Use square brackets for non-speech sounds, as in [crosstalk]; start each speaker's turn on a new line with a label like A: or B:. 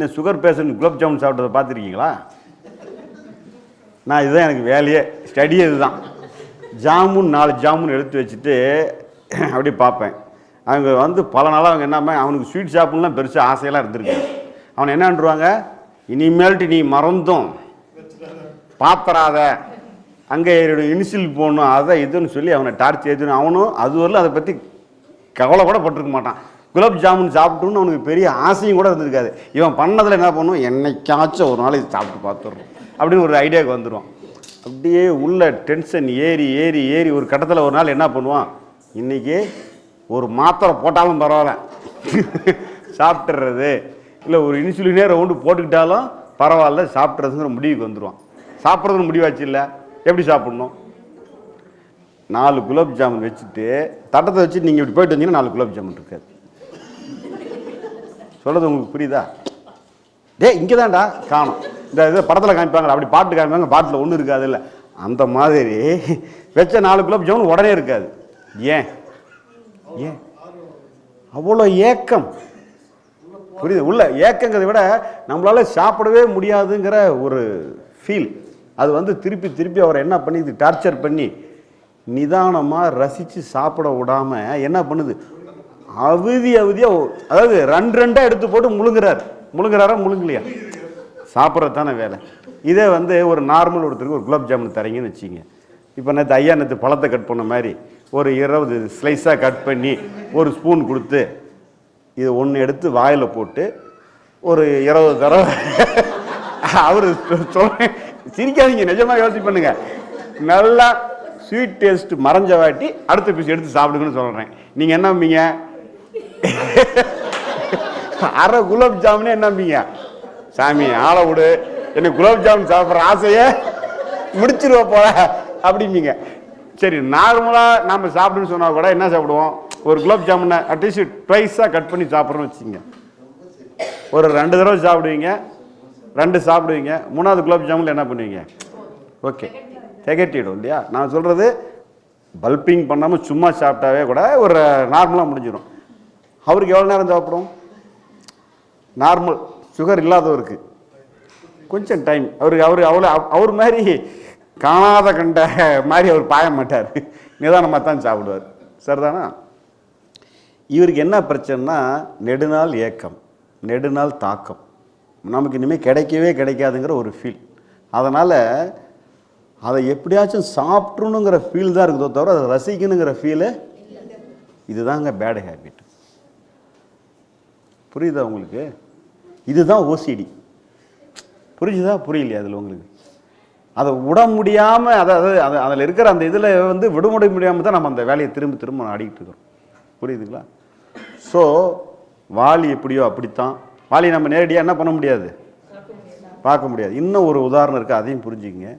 A: இந்த sugar patient gulab jamun சாப்பிட்டதை பார்த்துருக்கீங்களா? நான் இதுதான் எனக்கு வேலையே. ஸ்டடியே இதுதான். ஜாமுன் நாலு ஜாமுன் எடுத்து வச்சுட்டு அப்படி பார்ப்பேன். அவங்க வந்து பல நாளாக அவங்க என்ன அவனுக்கு ஸ்வீட் ஷாப்புலாம் பெருசாக ஆசையெல்லாம் இருந்திருக்கு. அவனை என்னன்றுவாங்க இனிமேல்ட்டு நீ மறந்தும். பாத்திராத. அங்கே இனிஷியல் போகணும் அதை இதுன்னு சொல்லி அவனை டார்ச் ஏற்றணும் அவனும் அது வரலும் அதை பற்றி கவலை கூட பட்டிருக்க மாட்டான். குலாப் ஜாமுன் சாப்பிட்டுன்னு அவனுக்கு பெரிய ஆசையும் கூட இருந்திருக்காது. இவன் பண்ணதில் என்ன பண்ணுவோம் என்னைக்காச்சும் ஒரு நாள் இது சாப்பிட்டு பார்த்துடுறோம். அப்படின்னு ஒரு ஐடியாவுக்கு வந்துடுவான். அப்படியே உள்ள டென்ஷன் ஏறி ஏறி ஏறி ஒரு கட்டத்தில் ஒரு நாள் என்ன பண்ணுவான்? இன்றைக்கி ஒரு மாத்திரை போட்டாலும் பரவாயில்ல. [laughs] சாப்பிட்றது இல்லை ஒரு இன்சுலினே ரவுண்டு போட்டுக்கிட்டாலும் பரவாயில்ல சாப்பிட்றதுங்கிற முடிவுக்கு வந்துடுவான். சாப்பிட்றதுன்னு முடிவாச்சு இல்லை? எப்படி சாப்பிட்ணும்? நாலு குலாப் ஜாமுன் வச்சுட்டு தட்டத்தை வச்சு நீங்கள் இப்படி போயிட்டு வந்தீங்கன்னா நாலு குலாப் ஜாமுன் இருக்காது. சொல்கிறது உங்களுக்கு புரியுதா? டேய் இங்கே தான்டா காணும். இந்த இது படத்தில் காமிப்பாங்க அப்படி பாட்டு காமிப்பாங்க பாட்டில் ஒன்றும் இருக்காது இல்லை. அந்த மாதிரி வச்ச நாலு குலாப் ஜாமுன் உடனே இருக்காது. ஏன்? ஏன்? அவ்வளோ ஏக்கம். புரியுது? உள்ள ஏக்கங்கிறதை விட நம்மளால சாப்பிடவே முடியாதுங்கிற ஒரு ஃபீல் அது வந்து திருப்பி திருப்பி அவரை என்ன பண்ணி டார்ச்சர் பண்ணி நிதானமாக ரசித்து சாப்பிட விடாம என்ன பண்ணுது? அவதி அவதியாக அதாவது ரெண்டு ரெண்டாக எடுத்து போட்டு முழுங்குறார். முழுங்குறாரா முழுங்கலையா? சாப்பிட்றது தானே வேலை. இதே வந்து ஒரு நார்மல் ஒருத்தருக்கு ஒரு குலாப் ஜாமுன் தரீங்கன்னு வச்சிங்க இப்போ நேற்று ஐயா நேற்று பழத்தை கட் பண்ண மாதிரி ஒரு இருபது ஸ்லைஸாக கட் பண்ணி ஒரு ஸ்பூன் கொடுத்து இது ஒன்று எடுத்து வாயில் போட்டு ஒரு இருபது தடவை [laughs] அவர் சொல்ல சிரிக்காதீங்க நிஜமாக யோசிச்சு பண்ணுங்க. நல்லா ஸ்வீட் டேஸ்ட் மறைஞ்ச வாட்டி அடுத்த பீஸ் எடுத்து சாப்பிடுங்கன்னு சொல்கிறேன் நீங்கள் என்ன நம்பீங்க அரை குலாப் ஜாமுனே என்ன சாமி ஆளை விடு. எனக்கு குலாப் ஜாமுன் சாப்பிட்ற ஆசையை முடிச்சிருவ போல அப்படிம்பீங்க. சரி நார்மலாக நம்ம சாப்பிடுன்னு சொன்னால் கூட என்ன சாப்பிடுவோம்? ஒரு குலாப் ஜாமுனை அட்லீஸ்ட் ட்வைஸாக கட் பண்ணி சாப்பிட்றோம்னு வச்சுக்கோங்க. ஒரு ரெண்டு தடவை சாப்பிடுவீங்க ரெண்டு சாப்பிடுவீங்க மூணாவது குலாப் ஜாமுனில் என்ன பண்ணுவீங்க? ஓகே. திகட்டிடும் இல்லையா? நான் சொல்கிறது பல்பிங் பண்ணாமல் சும்மா சாப்பிட்டாவே கூட ஒரு நார்மலாக முடிஞ்சிடும் அவருக்கு எவ்வளோ நேரம் தேவைப்படும்? நார்மல் சுகர் இல்லாதவருக்கு. கொஞ்சம் டைம் அவருக்கு அவர் அவ்வளோ அவர் மாதிரி காணாத கண்ட மாதிரி அவர் பாய மாட்டார். நிதானமாக தான் சாப்பிடுவார். சரிதானா? இவருக்கு என்ன பிரச்சனைனா நெடுநாள் ஏக்கம் நெடுநாள் தாக்கம். நமக்கு இனிமேல் கிடைக்கவே கிடைக்காதுங்கிற ஒரு ஃபீல் அதனால் அதை எப்படியாச்சும் சாப்பிட்றணுங்கிற ஃபீல் தான் இருக்குதோ தவிர அதை ரசிக்கணுங்கிற ஃபீலு இதுதாங்க பேடு ஹேபிட் புரியுதா உங்களுக்கு? இதுதான் ஓசிடி புரிஞ்சுதா? புரியலையா அதில் உங்களுக்கு? அதை விட முடியாமல் அதாவது அது அதில் இருக்கிற அந்த இதில் வந்து விடுமுறை முடியாமல் தான் நம்ம அந்த வேலையை திரும்ப திரும்ப ஆடிக்கிட்டு இருக்கிறோம். புரியுதுங்களா? ஸோ வாலி எப்படியோ அப்படித்தான். வாலி நம்ம நேரடியாக என்ன பண்ண முடியாது? பார்க்க முடியாது. இன்னும் ஒரு உதாரணம் இருக்குது அதையும் புரிஞ்சுக்கங்க.